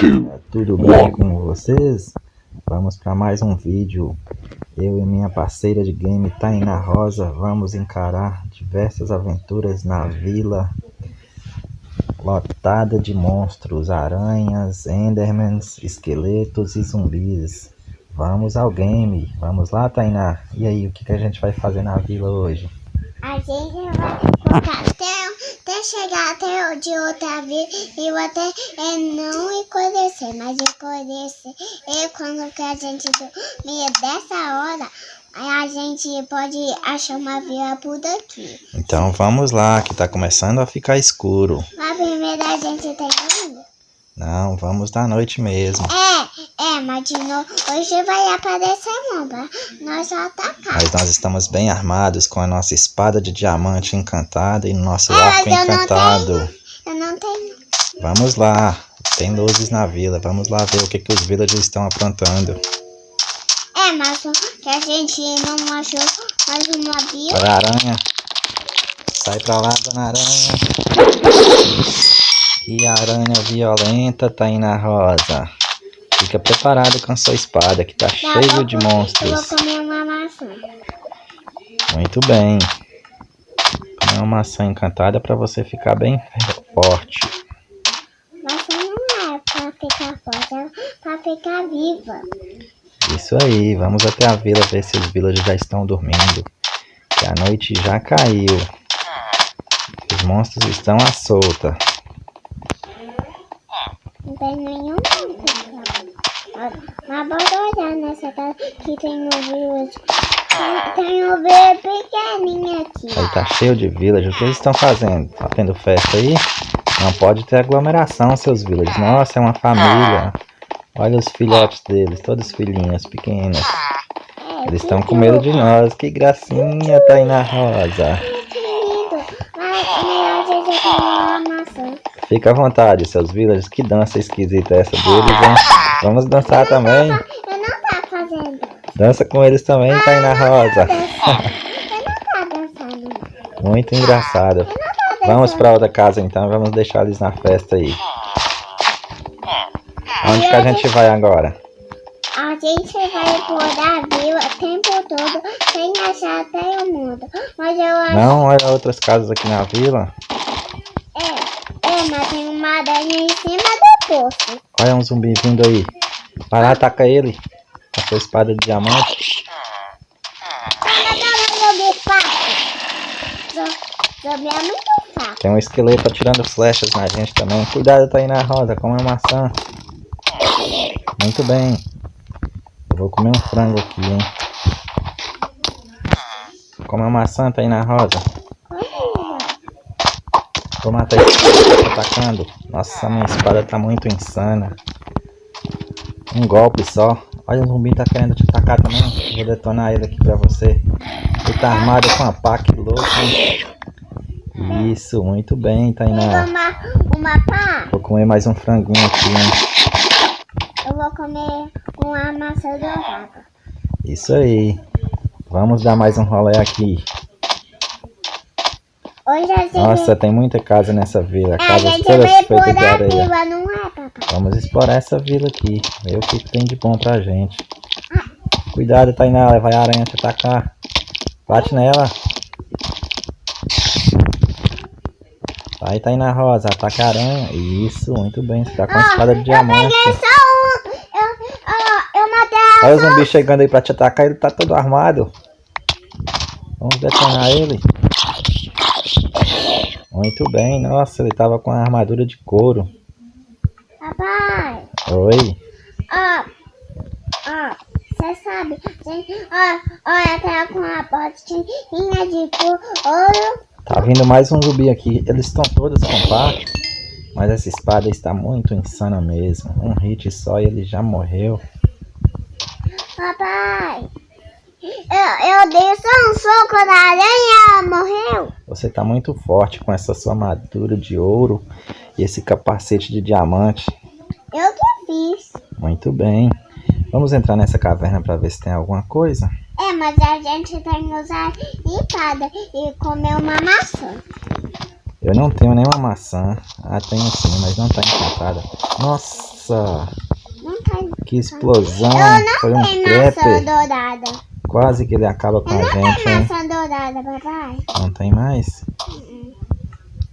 two, Tudo bem com vocês? Vamos para mais um vídeo. Eu e minha parceira de game Taina Rosa vamos encarar diversas aventuras na vila lotada de monstros, aranhas, endermans, esqueletos e zumbis. Vamos ao game. Vamos lá, Tainá. E aí, o que, que a gente vai fazer na vila hoje? A gente vai colocar até, chegar até de outra vez e eu até é, não conhecer, mas conhecer e quando que a gente dormir dessa hora, a gente pode achar uma vila por daqui. Então vamos lá, que tá começando a ficar escuro. Mas primeiro a gente tem que ir. Não, vamos da noite mesmo. É, é, mas de novo, hoje vai aparecer um pra nós atacar. Mas nós estamos bem armados com a nossa espada de diamante encantada e nosso É, arco eu não encantado. Eu não tenho. Vamos lá, tem luzes na vila. Vamos lá ver o que, que os villagers estão aprontando. É, mas que a gente não achou mais uma vila. Olha a aranha. Sai pra lá, dona aranha. E a aranha violenta tá aí na rosa. Fica preparado com sua espada, que tá a cheio de pouco Eu vou monstros. comer uma maçã. Muito bem. Comer uma maçã encantada para você ficar bem forte. Maçã não é pra ficar forte, é pra ficar viva. Isso aí, vamos até a vila ver se os villagers já estão dormindo. Que a noite já caiu. Os monstros estão à solta. Tem nenhum. Mas bora olhar nessa casa que tem um village. Tem, tem um bebê pequenininho aqui. Aí tá cheio de villagers. O que eles estão fazendo? Tá tendo festa aí? Não pode ter aglomeração, seus villagers. Nossa, é uma família. Olha os filhotes deles, todos filhinhos pequenos. É, Eles estão com medo de nós. Que gracinha, tá aí na rosa. Que lindo. Mas melhor comer uma maçã. Fica à vontade, seus villagers. Que dança esquisita é essa deles, hein? Vamos dançar também. Eu não tá fazendo. Dança com eles também, tá aí na rosa. Eu não tá dançando. Muito engraçado. Eu não dançando. Vamos pra outra casa então, vamos deixar eles na festa aí. Onde que a gente vai agora? A gente vai por a vila o tempo todo sem achar até o mundo. Mas eu acho. Não, olha outras casas aqui na vila. É, é, mas tem uma aranha em cima do poço. Olha um zumbi vindo aí. Vai lá, ataca ele. Com a sua espada de diamante. Fácil. Tem um esqueleto atirando flechas na gente também. Cuidado, tá aí na roda. Come a maçã. Muito bem. Eu vou comer um frango aqui, hein. Come a maçã, tá aí na rosa. Vou matar esse cara que tá atacando. Nossa, minha espada tá muito insana. Um golpe só. Olha, o zumbi tá querendo te atacar também. Vou detonar ele aqui pra você. Ele tá armado com a pá, que louco, hein? Isso, muito bem, Tainá. uma, uma pá. Vou comer mais um franguinho aqui, hein? Eu vou comer uma maçã dourada. Isso aí. Vamos dar mais um rolê aqui. Nossa, tem muita casa nessa vila. Casas gente todas feitas de areia. vila, não é, papai? Vamos explorar essa vila aqui. Ver o que tem de bom pra gente. Cuidado, Tainá. Vai a aranha te atacar. Bate nela. Vai, Tainá Rosa. Ataca a aranha. Isso, muito bem. Você tá com a Ah, espada de diamante. Eu só um. Eu, ó, eu matei a Olha o zumbi chegando aí pra te atacar. Ele tá todo armado. Vamos detonar ele. Muito bem. Nossa, ele tava com a armadura de couro. Papai. Oi. Ó, ó, você sabe, gente, ó, olha, tá com a botinha de couro. Tá vindo mais um zumbi aqui. Eles estão todos com. Mas essa espada está muito insana mesmo. Um hit só e ele já morreu. Papai, eu, eu dei só um soco na aranha e ela morreu. Você tá muito forte com essa sua armadura de ouro e esse capacete de diamante. Eu que fiz. Muito bem. Vamos entrar nessa caverna para ver se tem alguma coisa. É, mas a gente tem que usar espada e comer uma maçã. Eu não tenho nenhuma maçã. Ah, tenho sim, mas não tá encantada. Nossa! Não tá. Que explosão! Eu não Foi um tenho maçã dourada. Quase que ele acaba com a gente, hein? dourada, papai. Não tem mais?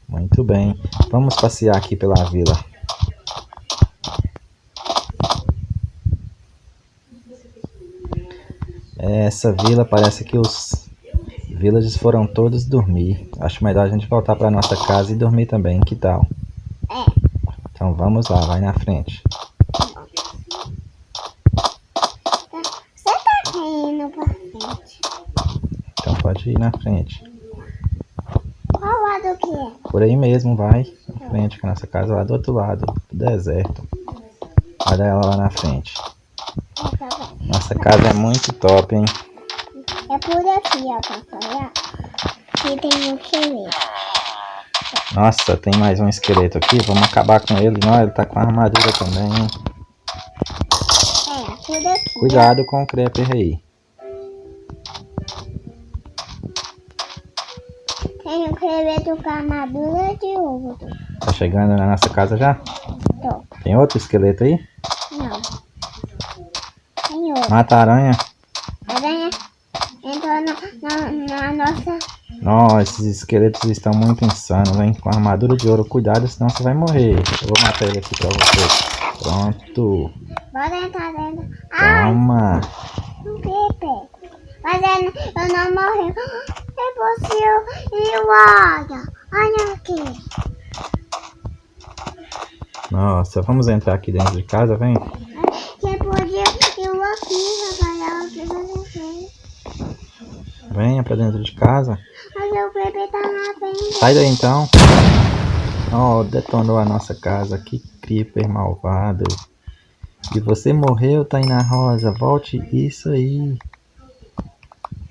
Muito bem. Vamos passear aqui pela vila. Essa vila parece que os villagers foram todos dormir. Acho melhor a gente voltar para nossa casa e dormir também. Que tal? É. Então vamos lá, vai na frente. Você tá indo pra frente. Então pode ir na frente. Qual lado que é? Por aí mesmo, vai. Na frente, que a nossa casa é lá do outro lado, do deserto. Olha ela lá na frente. É. Nossa casa é muito top, hein? É por aqui, ó, papai. Aqui tem um esqueleto. Nossa, tem mais um esqueleto aqui. Vamos acabar com ele. Não, ele tá com a armadura também. hein? É, por aqui. Cuidado com o creeper aí. Com armadura de ouro. Tá chegando na nossa casa já? Tô. Tem outro esqueleto aí? Não. Tem outro. Mata a aranha. Aranha entrou na, na, na nossa. Nossa, esses esqueletos estão muito insanos, hein? Com armadura de ouro. Cuidado, senão você vai morrer. Eu vou matar ele aqui pra você. Pronto. Bora entrar dentro. Ah, Toma. um creeper. Mas eu, eu não morri. É possível. E olha. Olha aqui. Nossa, vamos entrar aqui dentro de casa, vem. Que podia eu aqui, você. Venha pra dentro de casa. Mas o bebê tá na frente. Sai daí então. Oh, detonou a nossa casa. Que creeper malvado. E você morreu, Tainá Rosa. Volte isso aí.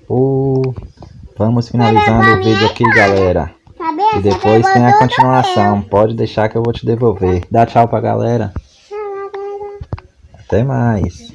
Oh, vamos finalizando o vídeo aqui, galera. E depois tem a continuação. Pode deixar que eu vou te devolver. Dá tchau pra galera. Até mais.